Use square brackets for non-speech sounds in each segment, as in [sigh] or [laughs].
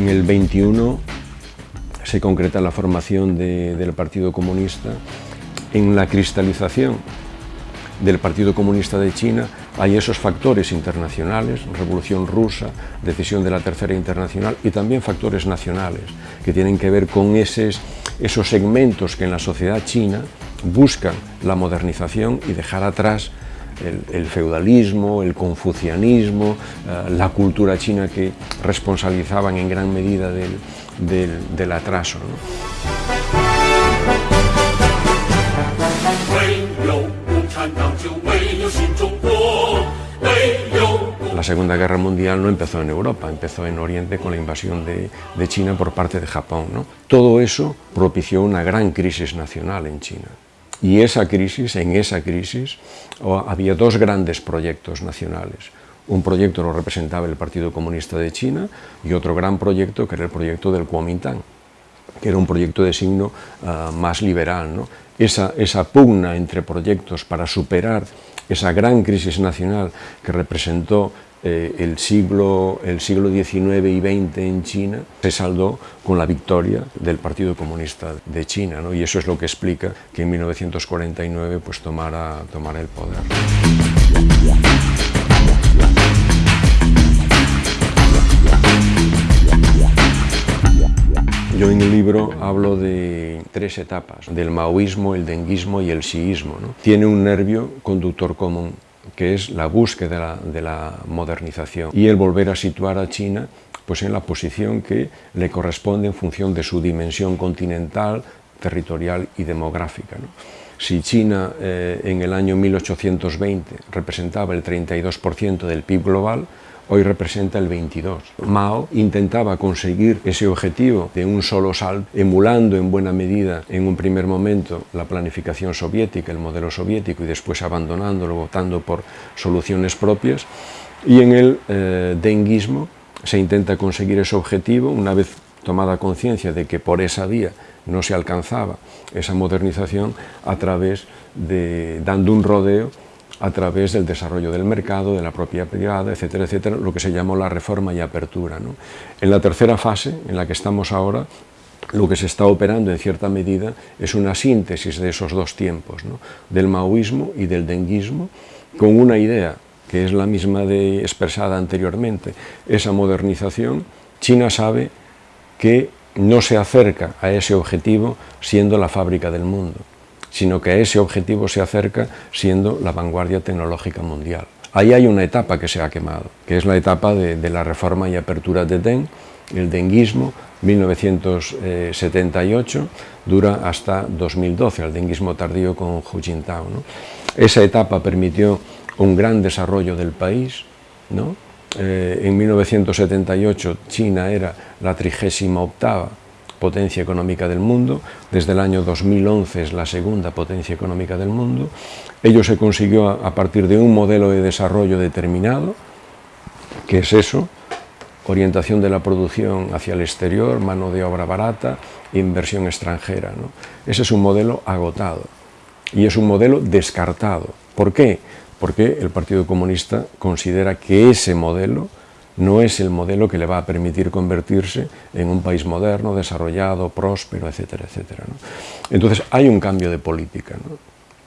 En el 21 se concreta la formación del Partido Comunista en la cristalización del Partido Comunista de China. Hay esos factores internacionales, Revolución Rusa, decisión de la Tercera Internacional y también factores nacionales que tienen que ver con esos, esos segmentos que en la sociedad china buscan la modernización y dejar atrás el, feudalismo, el confucianismo, eh, la cultura china que responsabilizaban en gran medida del, atraso. La Segunda Guerra Mundial no empezó en Europa, empezó en Oriente con la invasión de, China por parte de Japón. Todo eso propició una gran crisis nacional en China. Y esa crisis, en esa crisis, había dos grandes proyectos nacionales. Un proyecto lo representaba el Partido Comunista de China y otro gran proyecto que era el proyecto del Kuomintang, que era un proyecto de signo ah, más liberal. Esa, esa pugna entre proyectos para superar esa gran crisis nacional que representó eh, el, siglo, el siglo XIX y XX en China se saldó con la victoria del Partido Comunista de China, y eso es lo que explica que en 1949 pues, tomara, tomara el poder. Yo en el libro hablo de tres etapas, del maoísmo, el denguismo y el siísmo. Tiene un nervio conductor común, que es la búsqueda de la, modernización y el volver a situar a China pues en la posición que le corresponde en función de su dimensión continental, territorial y demográfica. Si China eh, en el año 1820 representaba el 32% del PIB global, hoy representa el 22. Mao intentaba conseguir ese objetivo de un solo salto, emulando en buena medida en un primer momento la planificación soviética, el modelo soviético, y después abandonándolo, votando por soluciones propias, y en el eh, se intenta conseguir ese objetivo una vez tomada conciencia de que por esa vía no se alcanzaba esa modernización a través de, dando un rodeo a través del desarrollo del mercado, de la propia privada, etcétera, etcétera, lo que se llamó la reforma y apertura. En la tercera fase, en la que estamos ahora, lo que se está operando en cierta medida es una síntesis de esos dos tiempos, del maoísmo y del denguismo, con una idea que es la misma de expresada anteriormente, esa modernización, China sabe que no se acerca a ese objetivo siendo la fábrica del mundo sino que a ese objetivo se acerca siendo la vanguardia tecnológica mundial. Ahí hay una etapa que se ha quemado, que es la etapa de, la reforma y apertura de Deng, el denguismo, 1978, dura hasta 2012, el denguismo tardío con Hu Jintao. Esa etapa permitió un gran desarrollo del país, eh, en 1978 China era la trigésima octava potencia económica del mundo, desde el año 2011 es la segunda potencia económica del mundo. Ello se consiguió a partir de un modelo de desarrollo determinado, que es eso, orientación de la producción hacia el exterior, mano de obra barata, inversión extranjera. Ese es un modelo agotado y es un modelo descartado. ¿Por qué? Porque el Partido Comunista considera que ese modelo no es el modelo que le va a permitir convertirse en un país moderno, desarrollado, próspero, etcétera, etcétera. Entonces hay un cambio de política,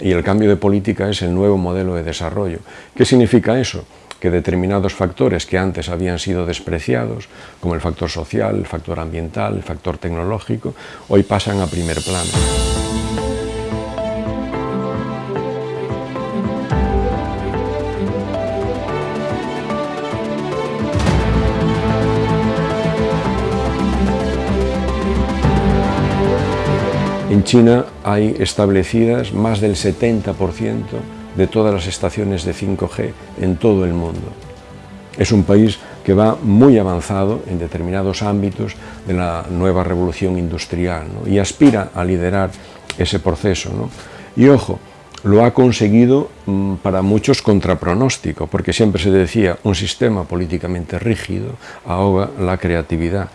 y el cambio de política es el nuevo modelo de desarrollo. ¿Qué significa eso? Que determinados factores que antes habían sido despreciados, como el factor social, el factor ambiental, el factor tecnológico, hoy pasan a primer plano. En China hay establecidas más del 70% de todas las estaciones de 5G en todo el mundo. Es un país que va muy avanzado en determinados ámbitos de la nueva revolución industrial y aspira a liderar ese proceso. Y ojo, lo ha conseguido mm, para muchos contrapronóstico, porque siempre se decía un sistema políticamente rígido ahoga la creatividad.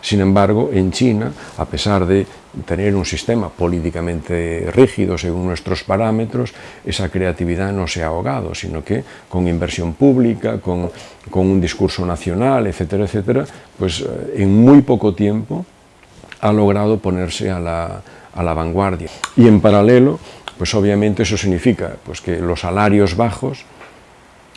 Sin embargo, en China, a pesar de tener un sistema políticamente rígido según nuestros parámetros, esa creatividad no se ha ahogado, sino que con inversión pública, con, un discurso nacional, etcétera, etcétera, pues eh, en muy poco tiempo ha logrado ponerse a la, a la vanguardia. Y en paralelo, pues obviamente eso significa pues, que los salarios bajos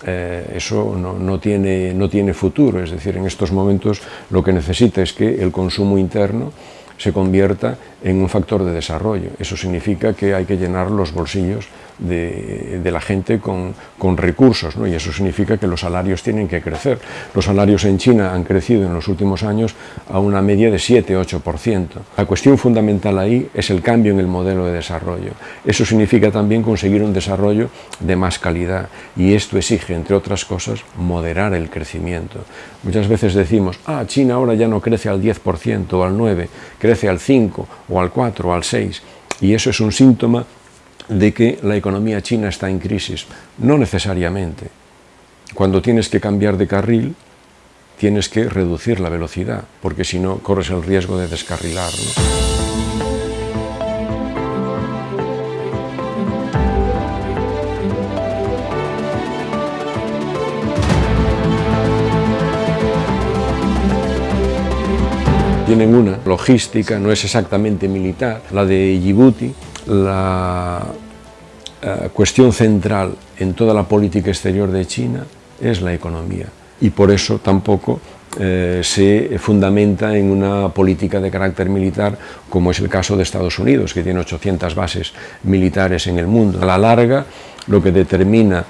eh, eso no, tiene, no tiene futuro, es decir, en estos momentos lo que necesita es que el consumo interno se convierta en un factor de desarrollo. Eso significa que hay que llenar los bolsillos de, la gente con, recursos, ¿no? y eso significa que los salarios tienen que crecer. Los salarios en China han crecido en los últimos años a una media de 7-8%. La cuestión fundamental ahí es el cambio en el modelo de desarrollo. Eso significa también conseguir un desarrollo de más calidad, y esto exige, entre otras cosas, moderar el crecimiento. Muchas veces decimos, ah, China ahora ya no crece al 10% o al 9%, crece al 5% o al 4% o al 6%, y eso es un síntoma de que la economía china está en crisis. No necesariamente. Cuando tienes que cambiar de carril, tienes que reducir la velocidad, porque si no, corres el riesgo de descarrilar. Tienen una logística, no es exactamente militar, la de Djibouti, la eh, cuestión central en toda la política exterior de China es la economía y por eso tampoco eh, se fundamenta en una política de carácter militar como es el caso de Estados Unidos, que tiene 800 bases militares en el mundo. A la larga, lo que determina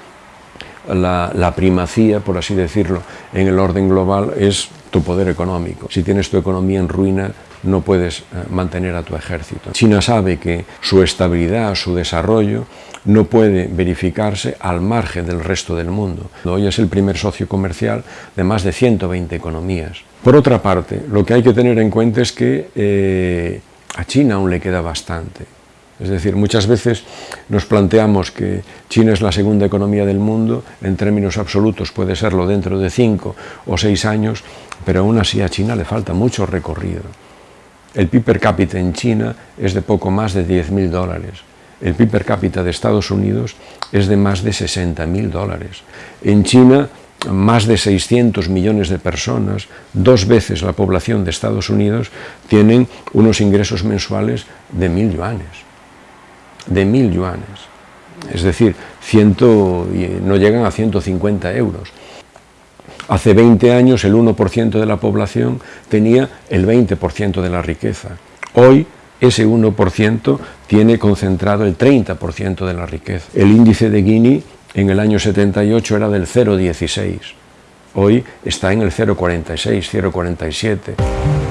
la, la, primacía, por así decirlo, en el orden global es tu poder económico. Si tienes tu economía en ruina, no puedes eh, mantener a tu ejército. China sabe que su estabilidad, su desarrollo, no puede verificarse al margen del resto del mundo. Hoy es el primer socio comercial de más de 120 economías. Por otra parte, lo que hay que tener en cuenta es que eh, a China aún le queda bastante. Es decir, muchas veces nos planteamos que China es la segunda economía del mundo, en términos absolutos puede serlo dentro de cinco o seis años, pero aún así a China le falta mucho recorrido. El PIB per cápita en China es de poco más de 10.000 dólares. El PIB per cápita de Estados Unidos es de más de 60.000 dólares. En China, más de 600 millones de personas, dos veces la población de Estados Unidos, tienen unos ingresos mensuales de mil yuanes. De mil yuanes. Es decir, ciento, no llegan a 150 euros. Hace 20 años el 1% de la población tenía el 20% de la riqueza. Hoy ese 1% tiene concentrado el 30% de la riqueza. El índice de Gini en el año 78 era del 0,16. Hoy está en el 0,46, 0,47.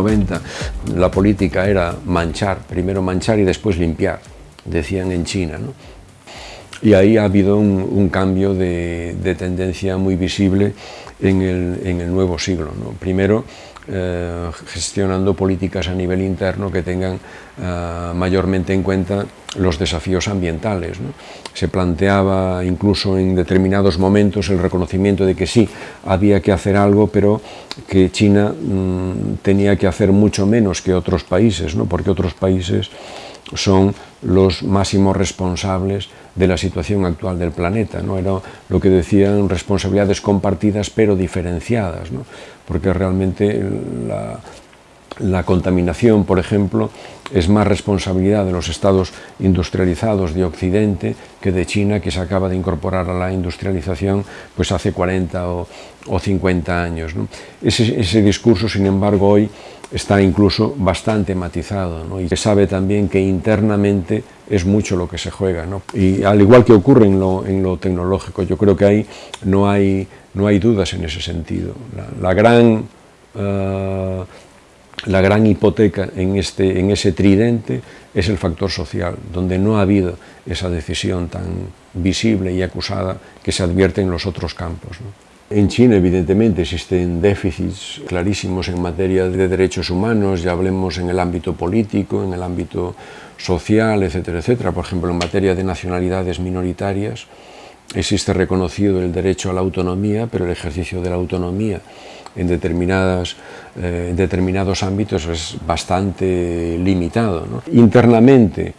90 la política era manchar, primero manchar y después limpiar, decían en China. Y ahí ha habido un, cambio de, tendencia muy visible en el, nuevo siglo. Primero, eh, gestionando políticas a nivel interno que tengan eh, mayormente en cuenta los desafíos ambientales. Se planteaba incluso en determinados momentos el reconocimiento de que sí, había que hacer algo, pero que China mm, tenía que hacer mucho menos que otros países, ¿no? porque otros países son los máximos responsables de la situación actual del planeta. ¿no? Era lo que decían responsabilidades compartidas pero diferenciadas, ¿no? porque realmente la, la contaminación, por ejemplo, es más responsabilidad de los estados industrializados de Occidente que de China, que se acaba de incorporar a la industrialización pues hace 40 o, 50 años. Ese, discurso, sin embargo, hoy está incluso bastante matizado y se sabe también que internamente es mucho lo que se juega. Y al igual que ocurre en lo, tecnológico, yo creo que ahí no hay, no hay dudas en ese sentido. La, gran... Eh, la gran hipoteca en, este, en ese tridente es el factor social, donde no ha habido esa decisión tan visible y acusada que se advierte en los otros campos. En China, evidentemente, existen déficits clarísimos en materia de derechos humanos, ya hablemos en el ámbito político, en el ámbito social, etcétera, etcétera. Por ejemplo, en materia de nacionalidades minoritarias, existe reconocido el derecho a la autonomía, pero el ejercicio de la autonomía en, determinadas, eh, determinados ámbitos es bastante limitado. Internamente,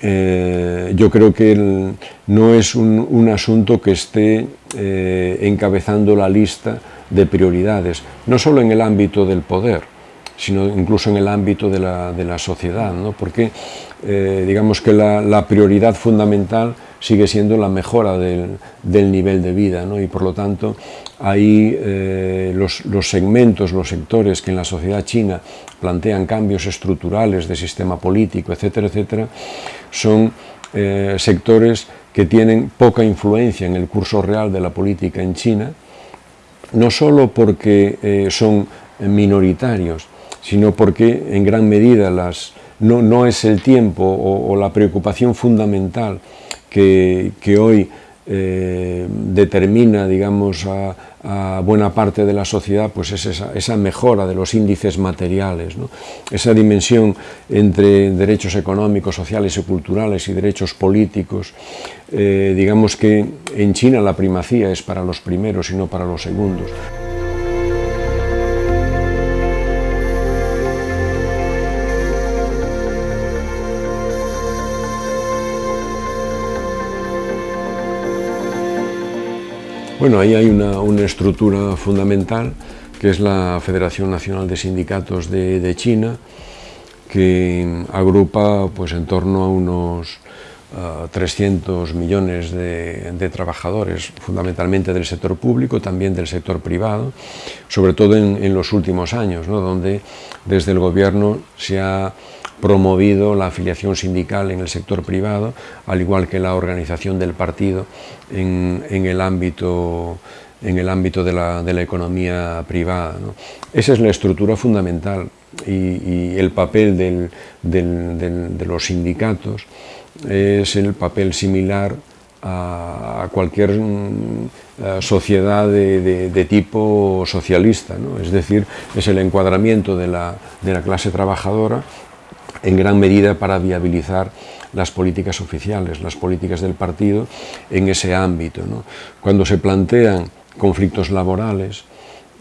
eh, yo creo que no es un, asunto que esté eh, encabezando la lista de prioridades, no solo en el ámbito del poder, sino incluso en el ámbito de la, sociedad, porque digamos que la prioridad fundamental sigue siendo la mejora del, nivel de vida y por lo tanto ahí eh, los, segmentos, los sectores que en la sociedad china plantean cambios estructurales de sistema político, etcétera, etcétera, son eh, sectores que tienen poca influencia en el curso real de la política en China, no solo porque eh, son minoritarios, sino porque en gran medida las, no, es el tiempo o la preocupación fundamental que, hoy eh, determina, digamos, a, buena parte de la sociedad, pues es esa, mejora de los índices materiales, esa dimensión entre derechos económicos, sociales y culturales y derechos políticos, eh, digamos que en China la primacía es para los primeros y no para los segundos. Bueno, ahí hay una, estructura fundamental que es la Federación Nacional de Sindicatos de, China, que agrupa pues, en torno a unos 300 millones de, trabajadores, fundamentalmente del sector público, también del sector privado, sobre todo en, los últimos años, donde desde el gobierno se ha promovido la afiliación sindical en el sector privado, al igual que la organización del partido en, el ámbito en el ámbito de la, economía privada. Esa es la estructura fundamental y, el papel de los sindicatos es el papel similar a, cualquier mm, sociedad de, tipo socialista, es decir, es el encuadramiento de la, de la clase trabajadora en gran medida para viabilizar las políticas oficiales, las políticas del partido en ese ámbito. Cuando se plantean conflictos laborales,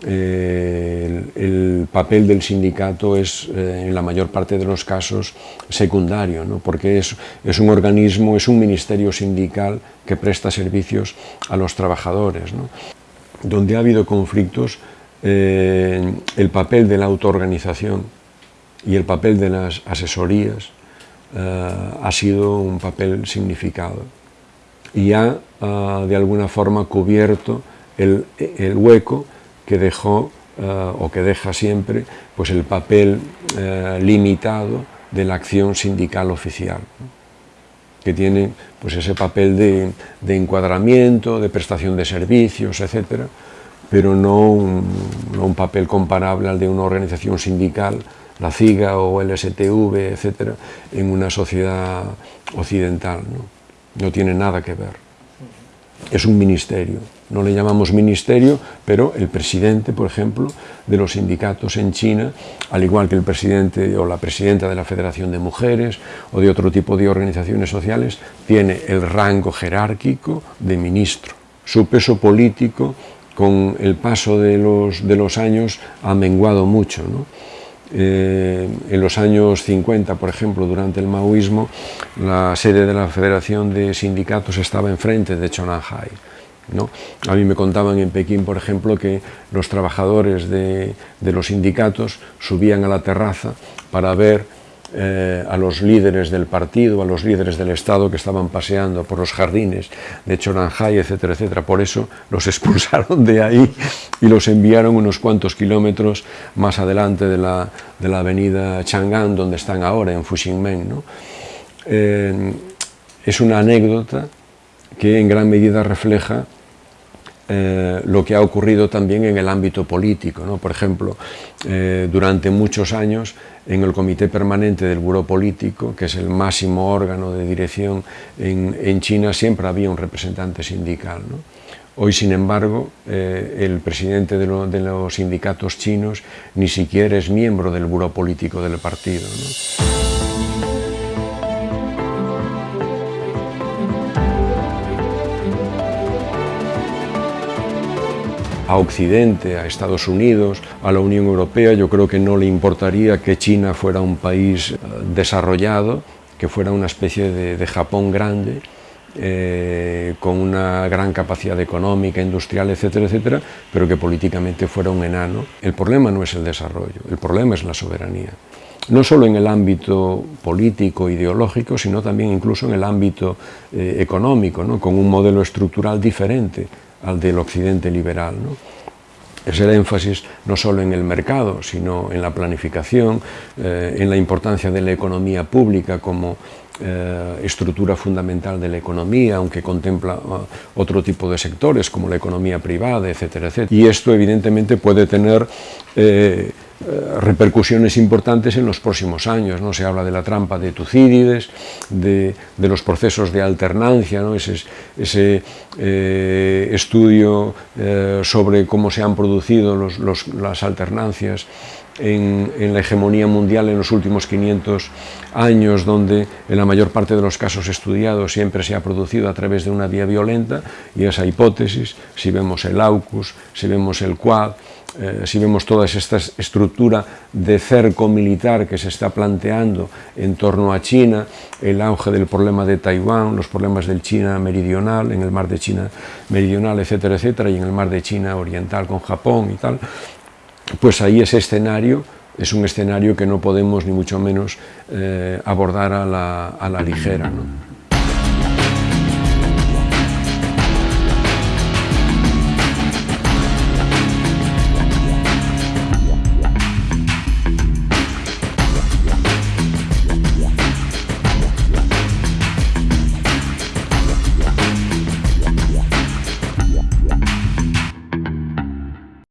eh, el, papel del sindicato es, eh, en la mayor parte de los casos, secundario, porque es, es, un organismo, es un ministerio sindical que presta servicios a los trabajadores. Donde ha habido conflictos, eh, el papel de la autoorganización y el papel de las asesorías ha sido un papel significado. Y ha, de alguna forma, cubierto el, hueco que dejó eh, o que deja siempre pues el papel eh, limitado de la acción sindical oficial, que tiene pues ese papel de, encuadramiento, de prestación de servicios, etcétera, pero no un, papel comparable al de una organización sindical, la CIGA o el STV, etcétera, en una sociedad occidental. no tiene nada que ver. Es un ministerio, no le llamamos ministerio, pero el presidente, por ejemplo, de los sindicatos en China, al igual que el presidente o la presidenta de la Federación de Mujeres o de otro tipo de organizaciones sociales, tiene el rango jerárquico de ministro. Su peso político, con el paso de los, de los años, ha menguado mucho. Eh, en los años 50, por ejemplo, durante el maoísmo, la sede de la Federación de Sindicatos estaba enfrente de Chonanhai. A mí me contaban en Pekín, por ejemplo, que los trabajadores de, los sindicatos subían a la terraza para ver eh, a los líderes del partido, a los líderes del Estado que estaban paseando por los jardines de Choranjay, etcétera, etcétera. Por eso los [laughs] expulsaron de ahí y los enviaron unos cuantos kilómetros más adelante de la, avenida Chang'an, donde están ahora, en Fuxingmen. Eh, es una anécdota que en gran medida refleja eh, lo que ha ocurrido también en el ámbito político. ¿no? Por ejemplo, eh, durante muchos años en el Comité Permanente del Buró Político, que es el máximo órgano de dirección en, en China, siempre había un representante sindical. ¿no? Hoy, sin embargo, eh, el presidente de, lo, de, los sindicatos chinos ni siquiera es miembro del buró político del partido. ¿no? A Occidente, a Estados Unidos, a la Unión Europea, yo creo que no le importaría que China fuera un país eh, desarrollado, que fuera una especie de, Japón grande, eh, con una gran capacidad económica, industrial, etcétera, etcétera, pero que políticamente fuera un enano. El problema no es el desarrollo, el problema es la soberanía. No solo en el ámbito político, ideológico, sino también incluso en el ámbito eh, económico, ¿no? con un modelo estructural diferente al del occidente liberal. ¿no? es el énfasis no solo en el mercado, sino en la planificación, eh, en la importancia de la economía pública como eh, estructura fundamental de la economía, aunque contempla uh, otro tipo de sectores como la economía privada, etcétera, etcétera. Y esto evidentemente puede tener eh, repercusiones importantes en los próximos años. ¿no? Se habla de la trampa de Tucídides, de, los procesos de alternancia, ¿no? ese, eh, estudio eh, sobre cómo se han producido las alternancias en, en, la hegemonía mundial en los últimos 500 años, donde en la mayor parte de los casos estudiados siempre se ha producido a través de una vía violenta, y esa hipótesis, si vemos el AUKUS, si vemos el QUAD, eh, si vemos toda esta estructura de cerco militar que se está planteando en torno a China, el auge del problema de Taiwán, los problemas del China meridional, en el mar de China meridional, etcétera, etcétera, y en el mar de China oriental con Japón y tal, pues ahí ese escenario es un escenario que no podemos ni mucho menos eh, abordar a la, ligera.